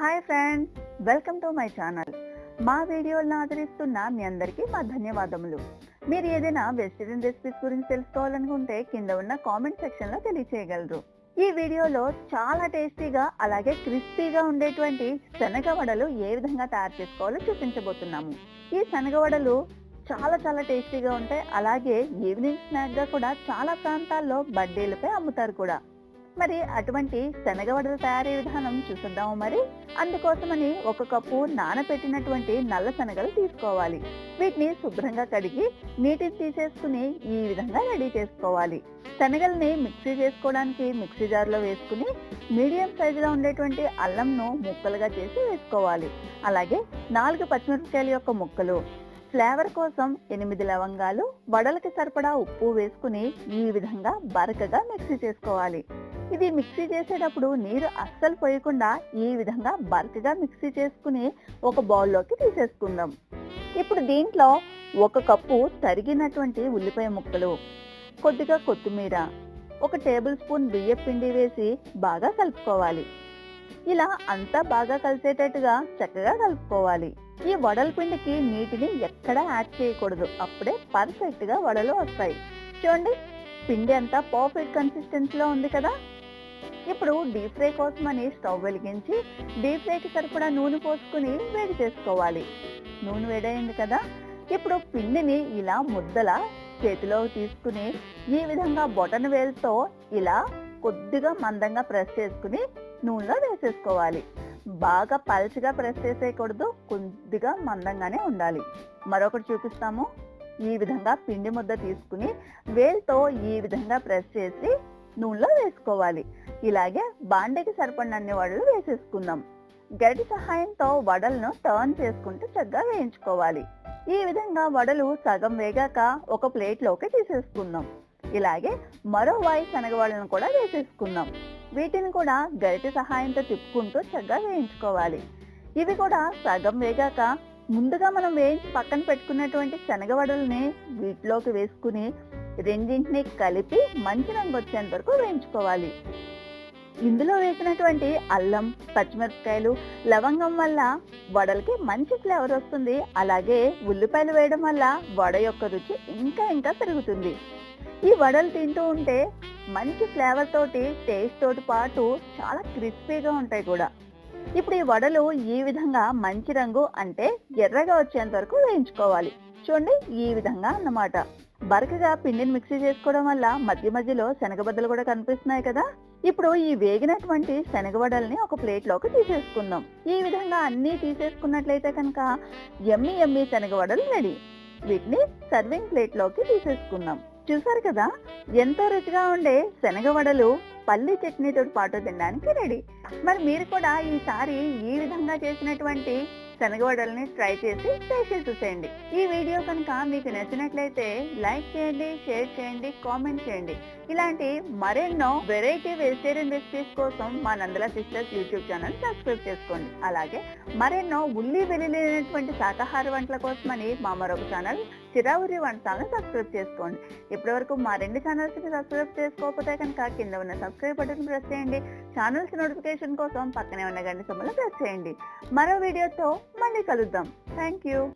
Hi friends welcome to my channel మా వీడియోలను ఆదరిస్తున్న మీ అందరికీ మా ధన్యవాదములు. మీరు ఏదైనా వెజిటేరియన్ రెసిపీస్ గురించి తెలుసుకోవాలనుకుంటే కింద ఉన్న కామెంట్ సెక్షన్లో తెలియచేయగలరు. ఈ వీడియోలో చాలా టేస్టీగా అలాగే క్రిస్పీగా ఉండేటువంటి శనగ వడలు ఏ విధంగా తయారు చేసుకోవాలో చూపించబోతున్నాము. ఈ శనగ వడలు చాలా చాలా టేస్టీగా ఉంటాయి. అలాగే ఈవినింగ్ స్నాక్గా కూడా చాలా ప్రాంతాల్లో బర్త్డేలపై అమ్ముతారు కూడా. మరి అటువంటి శనగవడల తయారీ విధానం చూసుద్దాము మరి. అందుకోసమని ఒక కప్పు నానబెట్టినటువంటి నల్ల శనగలు తీసుకోవాలి. వీటిని శుభ్రంగా కడిగి నీటిని తీసేసుకుని ఈ విధంగా రెడీ చేసుకోవాలి. శనగల్ని మిక్సీ చేసుకోవడానికి మిక్సీ జార్లో వేసుకుని మీడియం సైజులో ఉండేటువంటి అల్లంను ముక్కలుగా చేసి వేసుకోవాలి. అలాగే నాలుగు పచ్చిమిరపకాయల యొక్క ముక్కలు ఫ్లేవర్ కోసం ఎనిమిది లవంగాలు వడలకి సరిపడా ఉప్పు వేసుకుని ఈ విధంగా బరకగా మిక్సీ చేసుకోవాలి. ఇది మిక్సీ చేసేటప్పుడు నీరు అస్సలు పోయకుండా ఈ విధంగా బరకగా మిక్సీ చేసుకుని ఒక బౌల్లోకి తీసేసుకుందాం. ఇప్పుడు దీంట్లో ఒక కప్పు తరిగినటువంటి ఉల్లిపాయ ముక్కలు కొద్దిగా కొత్తిమీర ఒక టేబుల్ స్పూన్ బియ్యం పిండి వేసి బాగా కలుపుకోవాలి. ఇలా అంతా బాగా కలిసేటట్టుగా చక్కగా కలుపుకోవాలి. ఈ వడల పిండికి నీటిని ఎక్కడా యాడ్ చేయకూడదు. అప్పుడే పర్ఫెక్ట్గా వడలు వస్తాయి. చూడండి పిండి అంతా పర్ఫెక్ట్ కన్సిస్టెన్సీలో ఉంది కదా? ఇప్పుడు డీప్ ఫ్రై కోసమని స్టవ్ వెలిగించి డీప్ ఫ్రైకి సరిపడా నూనె పోసుకుని వేడి చేసుకోవాలి. నూనె వేడైంది కదా? ఇప్పుడు పిండిని ఇలా ముద్దలా చేతిలో తీసుకుని ఈ విధంగా బొటన వేలుతో ఇలా కొద్దిగా మందంగా ప్రెస్ చేసుకుని నూనెలో వేసేసుకోవాలి. బాగా పల్చగా ప్రెస్ చేసేయకూడదు కొద్దిగా మందంగానే ఉండాలి. మరొకటి చూపిస్తాము. ఈ విధంగా పిండి ముద్ద తీసుకుని వేలుతో ఈ విధంగా ప్రెస్ చేసి నూనెలో వేసుకోవాలి. ఇలాగే బాండకి సరిపడినన్ని వడలు వేసేసుకుందాం. గడి సహాయంతో వడలను టర్న్ చేసుకుంటూ చక్కగా వేయించుకోవాలి. ఈ విధంగా వడలు సగం వేగాక ఒక ప్లేట్లోకి తీసేసుకుందాం. ఇలాగే మరో వాయి శనగవాళ్ళను కూడా వేసేసుకుందాం. వీటిని కూడా గరిటె సహాయంతో తిప్పుకుంటూ చక్కగా వేయించుకోవాలి. ఇవి కూడా సగం వేగాక ముందుగా మనం వేయించి పక్కన పెట్టుకున్నటువంటి శనగవడల్ని వీటిలోకి వేసుకుని రెండింటిని కలిపి మంచి రంగు వచ్చేంత వరకు వేయించుకోవాలి. ఇందులో వేసినటువంటి అల్లం పచ్చిమిరపకాయలు లవంగం వల్ల వడలకి మంచి ఫ్లేవర్ వస్తుంది. అలాగే ఉల్లిపాయలు వేయడం వల్ల వడ యొక్క రుచి ఇంకా ఇంకా పెరుగుతుంది. ఈ వడలు తింటూ ఉంటే మంచి ఫ్లేవర్ తోటి టేస్ట్ తోటి పాటు చాలా క్రిస్పీగా ఉంటాయి కూడా. ఇప్పుడు ఈ వడలు ఈ విధంగా మంచి రంగు అంటే ఎర్రగా వచ్చేంత వరకు వేయించుకోవాలి. చూడండి ఈ విధంగా అన్నమాట. బరకగా పిండిని మిక్సీ చేసుకోవడం వల్ల మధ్య మధ్యలో శనగబద్దలు కూడా కనిపిస్తున్నాయి కదా? ఇప్పుడు ఈ వేగినటువంటి శనగవడల్ని ఒక ప్లేట్లోకి తీసేసుకుందాం. ఈ విధంగా అన్ని తీసేసుకున్నట్లయితే కనుక ఎమ్మి ఎమ్మి శనగవడలు రెడీ. వీటిని సర్వింగ్ ప్లేట్లోకి తీసేసుకుందాం. చూసారు కదా? ఎంతో రుచిగా ఉండే శనగవడలు పల్లి చట్నీతో పాటు తినడానికి రెడీ. మరి మీరు కూడా ఈసారి ఈ విధంగా చేసినటువంటి శనగవడల్ని ట్రై చేసి ట్రై చేసి చూసేయండి. ఈ వీడియో కనుక మీకు నచ్చినట్లయితే లైక్ చేయండి షేర్ చేయండి కామెంట్ చేయండి. ఇలాంటి మరెన్నో వెరైటీ వెజిటేరియన్ రెసిపీస్ కోసం మా నందల సిస్టర్స్ యూట్యూబ్ ఛానల్ సబ్స్క్రైబ్ చేసుకోండి. అలాగే మరెన్నో ఉల్లి వెల్లుల్లినటువంటి శాకాహార వంటల కోసమని మా మరొక ఛానల్ చిరావురి వంటలను సబ్స్క్రైబ్ చేసుకోండి. ఇప్పటివరకు మా రెండు ఛానల్స్ని సబ్స్క్రైబ్ చేసుకోకపోతే కనుక కింద ఉన్న సబ్స్క్రైబ్ బటన్ ప్రెస్ చేయండి. ఛానల్స్ నోటిఫికేషన్ కోసం పక్కనే ఉన్న గంట సొమ్మలు ప్రెస్ చేయండి. మరో వీడియోతో మళ్ళీ కలుద్దాం. Thank you